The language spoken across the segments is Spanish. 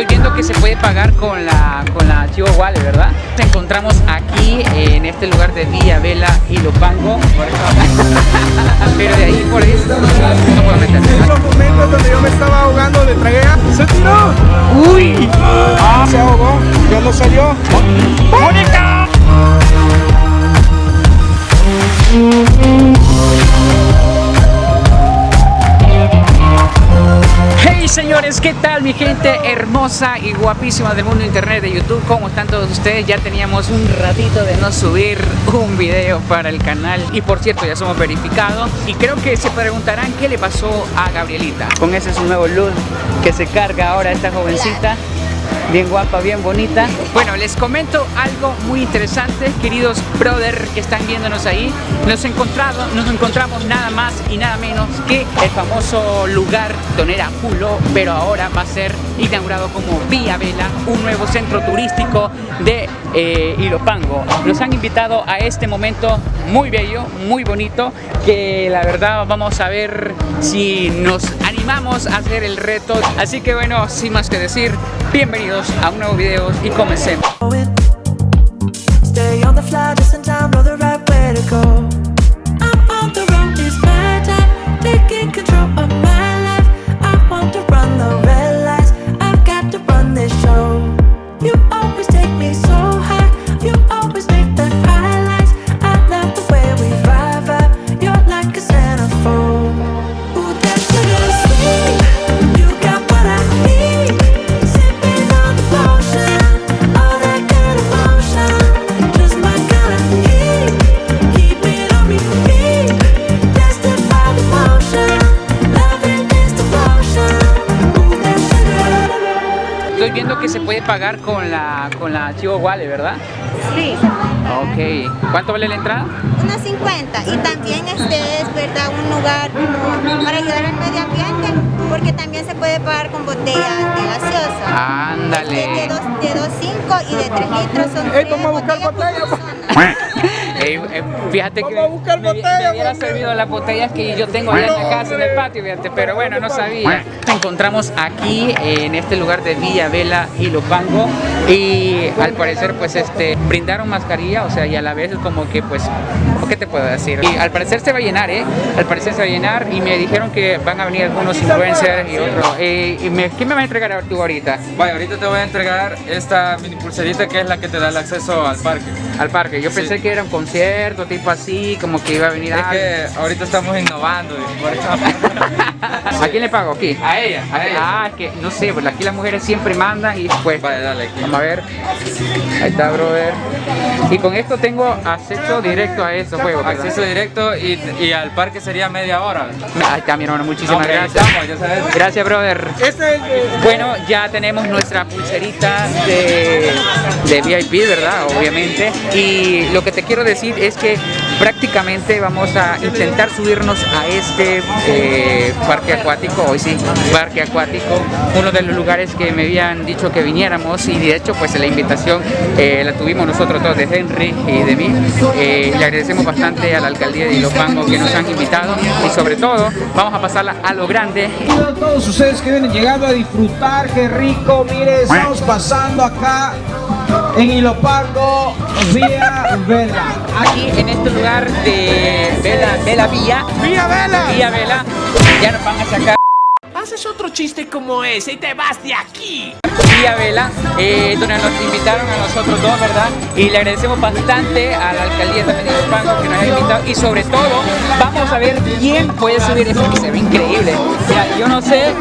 Estoy viendo que se puede pagar con la, con la Chivo Wallet, ¿verdad? Nos encontramos aquí en este lugar de Villa Vela y Lopango. Pero de ahí por ahí no puedo meter. En los momentos donde yo me estaba ahogando de traguea, se tiró. ¡Uy! Ah, se ahogó, ya no salió. ¡Mónica! Hey señores, ¿qué tal mi gente hermosa y guapísima del mundo internet de YouTube? ¿Cómo están todos ustedes? Ya teníamos un ratito de no subir un video para el canal y por cierto ya somos verificados y creo que se preguntarán qué le pasó a Gabrielita con ese su nuevo look que se carga ahora esta jovencita bien guapa, bien bonita. Bueno, les comento algo muy interesante, queridos brother que están viéndonos ahí. Nos, encontrado, nos encontramos nada más y nada menos que el famoso lugar donde era Pulo, pero ahora va a ser inaugurado como Vía Vela, un nuevo centro turístico de eh, Ilopango. Nos han invitado a este momento muy bello, muy bonito, que la verdad vamos a ver si nos animamos a hacer el reto. Así que bueno, sin más que decir, bienvenidos a un nuevo video y comencemos. Pagar con la, con la Chivo Wallet, ¿verdad? Sí, Ok. ¿Cuánto vale la entrada? unos 50 y también este es verdad un lugar como para ayudar al medio ambiente porque también se puede pagar con botellas de gaseosa. Ándale. De 2, de 2.5 y de 3 litros son tres botellas por persona. Eh, eh, fíjate que Vamos a buscar me, botellas, me hubiera servido las botellas que yo tengo allá en la casa, en el patio, fíjate, pero bueno, no sabía. Nos encontramos aquí en este lugar de Villa Vela y Lopango y al parecer pues este brindaron mascarilla, o sea, y a la vez es como que pues, ¿qué te puedo decir? Y al parecer se va a llenar, ¿eh? Al parecer se va a llenar y me dijeron que van a venir algunos influencers y otros. Eh, y me- ¿Qué me va a entregar tú ahorita? Vaya, ahorita te voy a entregar esta mini pulserita que es la que te da el acceso al parque. Al parque. Yo Sí. pensé que era un concierto, tipo así, como que iba a venir Es alguien. que ahorita estamos innovando. ¿A quién le pago? Aquí. A ella, a ella. Ah, es que no sé, pues aquí las mujeres siempre mandan y pues. Vale, dale aquí. Vamos a ver. Ahí está, brother. Y con esto tengo acceso directo a esos juegos. ¿verdad? Acceso directo y, y al parque sería media hora. Ahí está, mi hermano. Muchísimas gracias. estamos, ya sabes. Gracias, brother. Este es el de- Bueno, ya tenemos nuestra pulserita de, de VIP, ¿verdad? Obviamente. Y lo que te quiero decir es que prácticamente vamos a intentar subirnos a este eh, parque acuático, hoy sí, parque acuático, uno de los lugares que me habían dicho que viniéramos y de hecho pues la invitación eh, la tuvimos nosotros todos de Henry y de mí. Eh, le agradecemos bastante a la alcaldía de Ilopango que nos han invitado y sobre todo vamos a pasarla a lo grande a todos ustedes que vienen llegando a disfrutar, qué rico, mire, estamos pasando acá en Ilopango, Vía Vela. aquí en este lugar de Vela, Vela Villa, ¡Vía Vela! Villa Vela, ya nos van a sacar Haces otro chiste como ese y te vas de aquí. Villa Vela, eh, donde nos invitaron a nosotros dos, ¿verdad? Y le agradecemos bastante a la alcaldía también de Ilopango que nos ha invitado y sobre todo vamos a ver quién puede subir eso que se ve increíble. Mira, yo no sé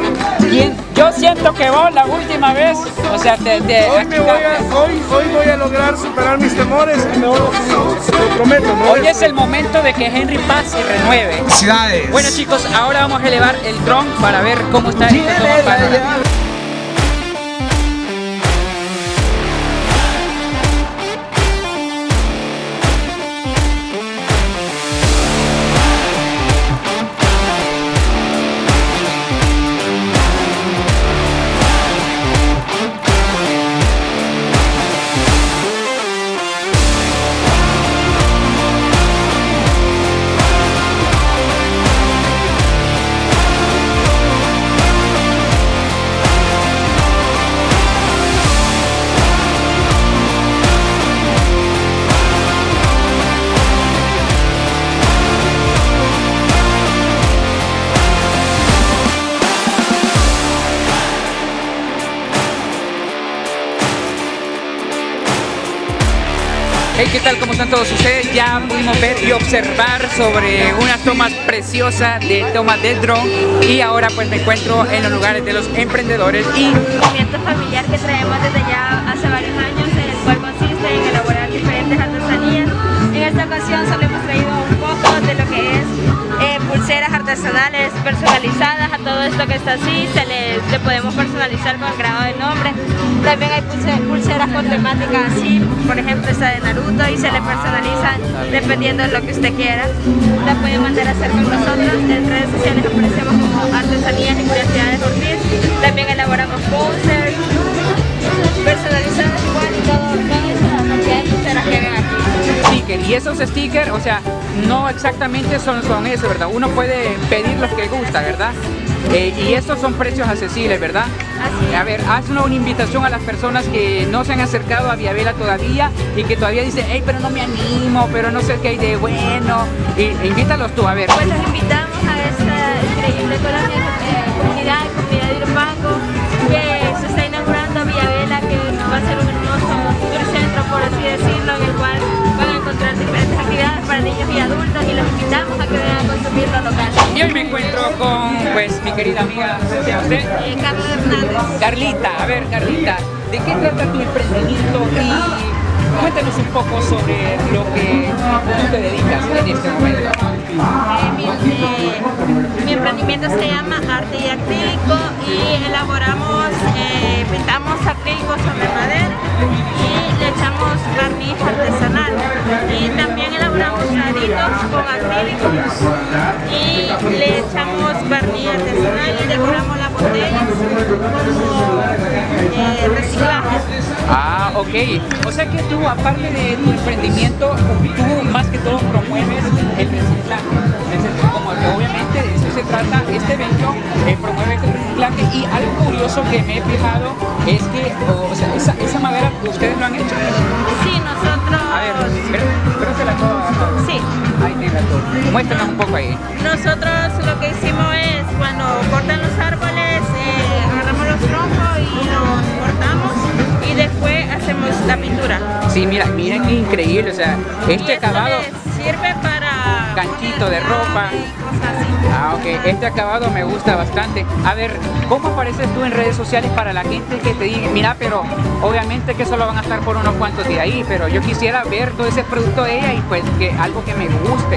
quién, yo siento que vos la última vez, o sea, te, te Hoy, me voy a, hoy, hoy voy a lograr superar mis temores y me voy a, lo prometo, ¿no? Hoy es el momento de que Henry Paz se renueve. Felicidades. Bueno chicos, ahora vamos a elevar el dron para ver cómo está este Hey, ¿qué tal? ¿Cómo están todos ustedes? Ya pudimos ver y observar sobre unas tomas preciosas de tomas del dron y ahora pues me encuentro en los lugares de los emprendedores y... movimiento familiar que traemos desde ya hace varios años, en el cual consiste en elaborar diferentes artesanías. En esta ocasión solo hemos traído un poco de lo que es pulseras artesanales personalizadas a todo esto que está así, se le, le podemos personalizar con grado de nombre. También hay pulse- pulseras con temática así, por ejemplo esta de Naruto y se le personalizan dependiendo de lo que usted quiera. La puede mandar a hacer con nosotros, en redes sociales aparecemos como Artesanías y Curiosidades Ortiz. También elaboramos posters personalizadas igual y todo, stickers. Y esos stickers, o sea, no exactamente son, son eso, ¿verdad? Uno puede pedir los que gusta, ¿verdad? Eh, y estos son precios accesibles, ¿verdad? Así. A ver, haz una, invitación a las personas que no se han acercado a Viavela todavía y que todavía dicen, hey, pero no me animo, pero no sé qué hay de bueno. Y, e invítalos tú, a ver. Pues los invitamos a esta increíble colonia, eh, comunidad, comunidad de Irupango, que se está inaugurando Villavela, que va a ser un hermoso centro, por así decirlo, en el cual para niños y adultos y los invitamos a que vengan a consumir lo local. Y hoy me encuentro con, pues, mi querida amiga, ¿cómo se llama usted? Eh, Carlos Hernández. Carlita, a ver, Carlita, ¿de qué trata tu emprendimiento? Y cuéntanos un poco sobre lo que tú te dedicas en este momento. Eh, mi, eh, mi emprendimiento se llama Arte y Acrílico y elaboramos, eh, pintamos acrílicos sobre madera echamos barniz artesanal y también elaboramos cuadritos con acrílicos y le echamos barniz artesanal y decoramos las botellas como eh, reciclaje. Ah, ok. O sea que tú, aparte de tu emprendimiento, tú más que todo promueves el reciclaje. Y algo curioso que me he fijado es que, o sea, esa, esa madera ustedes lo han hecho. Sí, nosotros... A ver, pero, pero se la puedo agarrar. Sí. Ahí tenga todo. Muéstranos un poco ahí. Nosotros lo que hicimos es cuando cortan los árboles, eh, agarramos los troncos y los cortamos y después hacemos la pintura. Sí, mira, miren qué increíble, o sea, Y este esto acabado... sirve para Ganchito de ropa. Ah, ok. Este acabado me gusta bastante. A ver, ¿cómo apareces tú en redes sociales para la gente que te diga, mira, pero obviamente que solo van a estar por unos cuantos días ahí, pero yo quisiera ver todo ese producto de ella y pues que algo que me guste.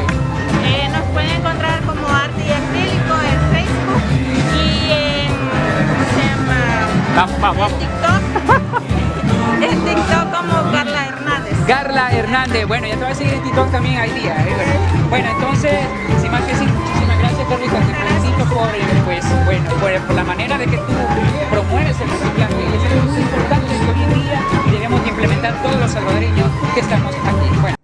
Eh, nos pueden encontrar como arte y acrílico en Facebook y en, ¿cómo se llama? Vamos, vamos, En. TikTok. en TikTok como Carla Carla Hernández, bueno, ya te voy a seguir en TikTok también hay día. ¿eh? Bueno, entonces, sin más que decir, muchísimas gracias Carlita, te felicito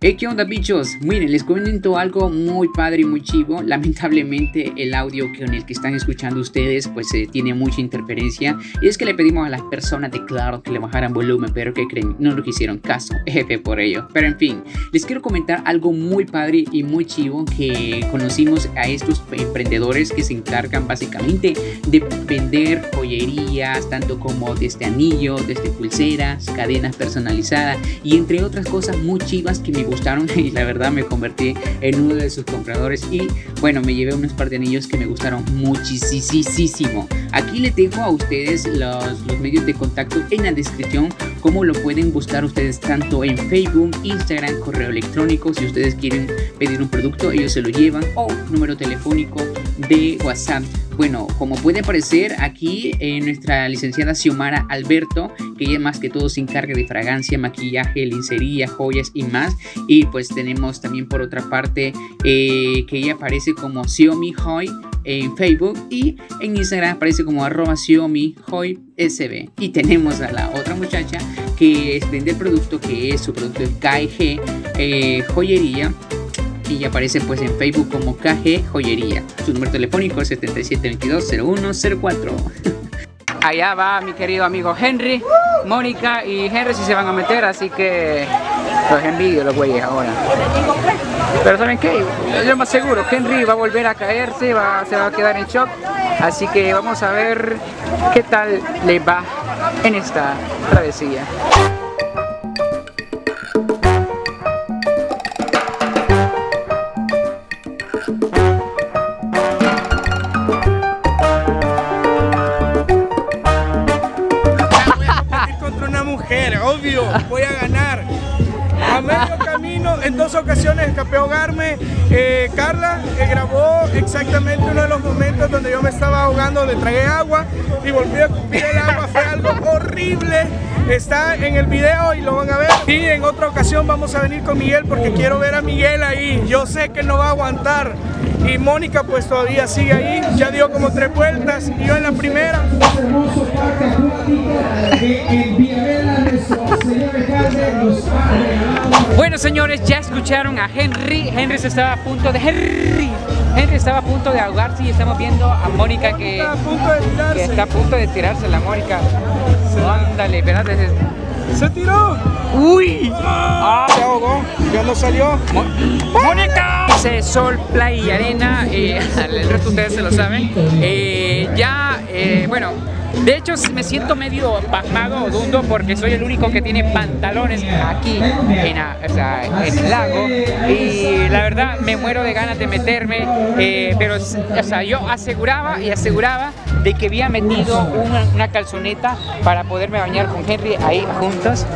Hey, ¿qué onda bichos? Miren, les comento algo muy padre y muy chivo. Lamentablemente el audio con el que están escuchando ustedes pues eh, tiene mucha interferencia. Y es que le pedimos a las personas de Claro que le bajaran volumen, pero que creen, no lo hicieron caso. F por ello. Pero en fin, les quiero comentar algo muy padre y muy chivo que conocimos a estos emprendedores que se encargan básicamente de vender joyerías, tanto como desde anillos, desde pulseras, cadenas personalizadas y entre otras cosas muy chivas que me gustaron y la verdad me convertí en uno de sus compradores y bueno, me llevé unos par de anillos que me gustaron muchísimo. Aquí les dejo a ustedes los, los medios de contacto en la descripción, como lo pueden buscar ustedes tanto en Facebook, Instagram, correo electrónico, si ustedes quieren pedir un producto, ellos se lo llevan, o número telefónico de WhatsApp. Bueno, como puede aparecer aquí en nuestra licenciada Xiomara Alberto, que ella más que todo se encarga de fragancia, maquillaje, lencería, joyas y más. Y pues tenemos también por otra parte eh, que ella aparece como Xiaomi Hoy en Facebook y en Instagram aparece como arroba Hoy SB. Y tenemos a la otra muchacha que vende el producto que es su producto es KG eh, Joyería y aparece pues en Facebook como KG Joyería. Su número telefónico es 77220104. Allá va mi querido amigo Henry, Mónica y Henry si se van a meter, así que los envidio los güeyes ahora. Pero ¿saben qué? Yo más seguro, Henry va a volver a caerse, va, se va a quedar en shock. Así que vamos a ver qué tal le va en esta travesía. Obvio, voy a ganar. A medio camino, en dos ocasiones escapé a ahogarme. Eh, Carla grabó exactamente uno de los momentos donde yo me estaba ahogando, donde tragué agua y volví a escupir el agua. Fue algo horrible. Está en el video y lo van a ver. Y en otra ocasión vamos a venir con Miguel porque quiero ver a Miguel ahí. Yo sé que no va a aguantar. Y Mónica pues todavía sigue ahí. Ya dio como tres vueltas y yo en la primera. Bueno señores, ya escucharon a Henry. Henry se estaba a punto de... Henry. Henry estaba a punto de ahogarse y estamos viendo a Mónica que, Está a punto de tirarse. está a punto de tirarse la Mónica. Ándale, espérate. Se tiró. ¡Uy! Se ahogó. Ya no salió. ¡Mónica! Dice sol, playa y arena, eh, el resto ustedes se lo saben. Eh, ya, eh, bueno, de hecho me siento medio pasmado dundo porque soy el único que tiene pantalones aquí en el lago y la verdad me muero de ganas de meterme, eh, pero o sea, yo aseguraba y aseguraba de que había metido una, una calzoneta para poderme bañar con Henry ahí juntos.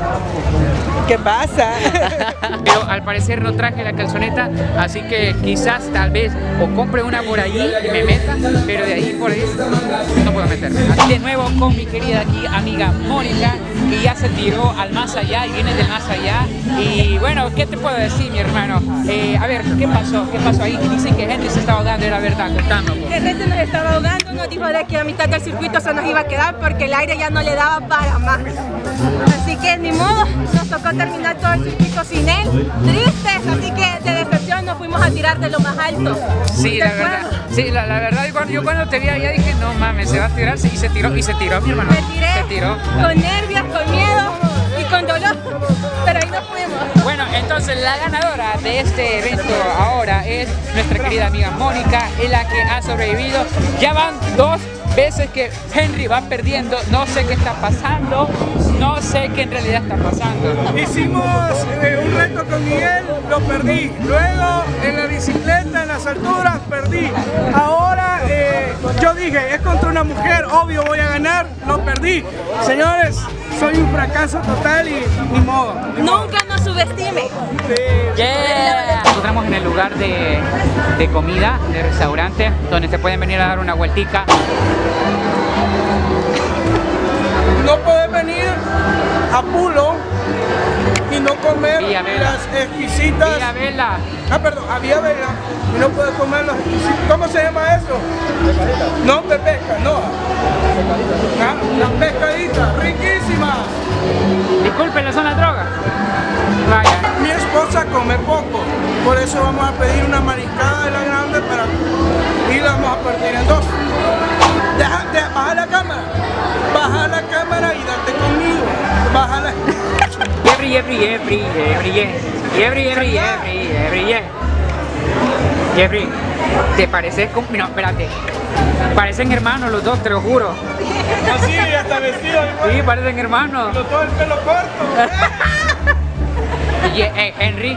¿Qué pasa? Pero al parecer no traje la calzoneta, así que quizás tal vez o compre una por allí y me meta, pero de ahí por ahí no puedo meterme. De nuevo con mi querida aquí amiga Mónica, que ya se tiró al más allá y viene del más allá. Y bueno, ¿qué te puedo decir mi hermano? Eh, a ver, ¿qué pasó? ¿Qué pasó ahí? Dicen que Henry se estaba ahogando, era verdad, contando. Que gente nos estaba ahogando, nos dijo de que a mitad del circuito se nos iba a quedar porque el aire ya no le daba para más. Así que ni modo, nos tocó terminar todo el circuito sin él. Tristes, así que de decepción nos fuimos a tirar de lo más alto. Sí, la verdad, sí, la, la verdad, yo cuando, yo cuando te vi allá dije, no mames, se va a tirar, y se tiró, y se tiró mi hermano. Me tiré Se tiró. con nervios, con miedo y con dolor, pero ahí nos fuimos. Bueno, entonces la ganadora de este evento ahora es nuestra querida amiga Mónica, es la que ha sobrevivido. Ya van dos veces que Henry va perdiendo, no sé qué está pasando, no sé qué en realidad está pasando. Hicimos eh, un reto con Miguel, lo perdí. Luego en la bicicleta, en las alturas, perdí. Ahora eh, yo dije, es contra una mujer, obvio voy a ganar, lo perdí. Señores, soy un fracaso total y ni modo. ni modo. Nunca subestime. Sí. Yeah. Nos encontramos en el lugar de, de comida, de restaurante, donde se pueden venir a dar una vueltica. No puedes venir a Pulo no comer las exquisitas. Mira, vela. Ah, perdón, había vela y no puedes comer las exquisitas. ¿Cómo se llama eso? No, de pesca, no. Ah, las pescaditas, riquísimas. Disculpen, son las drogas. Vaya. Mi esposa come poco, por eso vamos a pedir una mariscada de la grande para y la vamos a partir en dos. Deja, deja- baja la cámara, Jeffrey, Jeffrey, Jeffrey, Jeffrey, Jeffrey, Jeffrey, Jeffrey, Jeffrey, Jeffrey. Jeffrey, ¿te pareces con... No, espérate. Parecen hermanos los dos, te lo juro. Así, hasta vestido igual. Sí, parecen hermanos. Todo el pelo corto. Y, eh, Henry,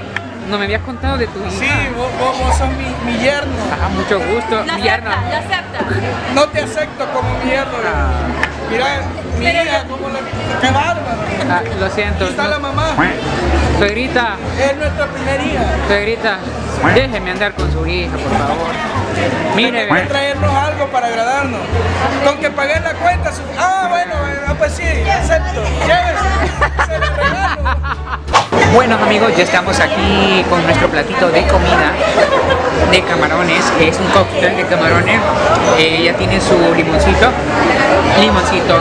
no me habías contado de tu hija. Sí, vos, vos, vos sos mi, mi yerno. Ajá, mucho gusto. Lo Mi yerno. acepta, lo acepta. No te acepto como mi yerno. Mira, mi hija, como la... ¡Qué bárbaro! Ah, lo siento. Aquí está la mamá. Suegrita, Es nuestra primera hija. suegrita, déjeme andar con su hija, por favor. Mire, que traernos algo para agradarnos. Con que pagué la cuenta. su- Ah, bueno, ah, pues sí, acepto. Llévese. Se lo regalo. Bueno amigos, ya estamos aquí con nuestro platito de comida de camarones, que es un cóctel de camarones. Eh, ya tiene su limoncito, limoncito,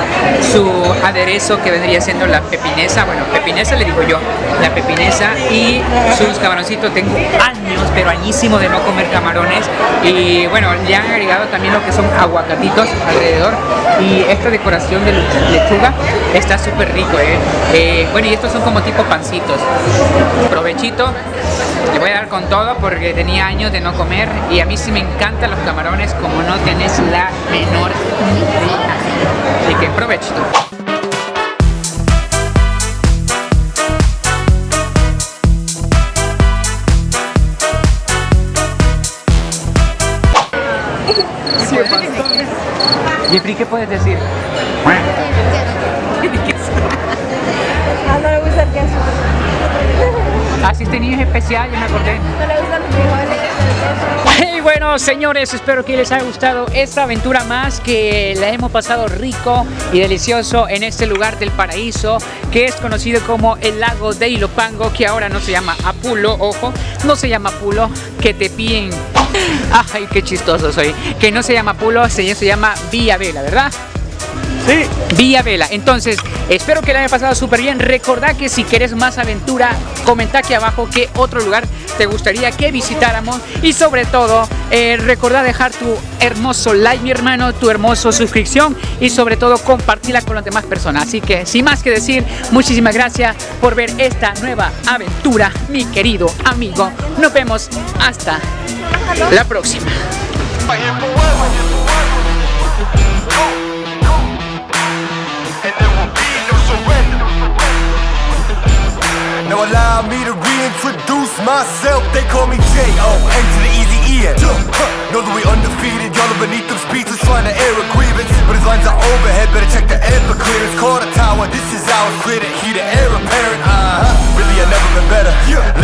su aderezo que vendría siendo la pepinesa, bueno, pepinesa le digo yo, la pepinesa y sus camaroncitos. Tengo años, pero añísimo de no comer camarones y bueno, le han agregado también lo que son aguacatitos alrededor y esta decoración de lechuga está súper rico, ¿eh? Eh, Bueno, y estos son como tipo pancitos. Provechito. Le voy a dar con todo porque tenía años de no comer y a mí sí me encantan los camarones como no tenés la menor idea. Así que provechito. Jeffrey, ¿qué puedes decir? Así este niño es especial, ya me acordé. Y bueno, señores, espero que les haya gustado esta aventura más que la hemos pasado rico y delicioso en este lugar del paraíso que es conocido como el lago de Ilopango, que ahora no se llama Apulo, ojo, no se llama Apulo, que te piden. Ay, qué chistoso soy. Que no se llama Apulo, se llama Villa Vela, ¿verdad? Sí. Vía Vela. Entonces, espero que la haya pasado súper bien. Recordá que si quieres más aventura, comenta aquí abajo qué otro lugar te gustaría que visitáramos. Y sobre todo, eh, dejar tu hermoso like, mi hermano, tu hermoso suscripción y sobre todo compartirla con las demás personas. Así que, sin más que decir, muchísimas gracias por ver esta nueva aventura, mi querido amigo. Nos vemos hasta la próxima. allow me to reintroduce myself. They call me J.O. N to the easy E-N. Know that we undefeated, y'all are beneath them speeches trying to air a grievance. But his lines are overhead, better check the air for clearance. Call the tower, this is ours, clear the heat, the heir apparent. Uh huh, really, I've never been better. Yeah.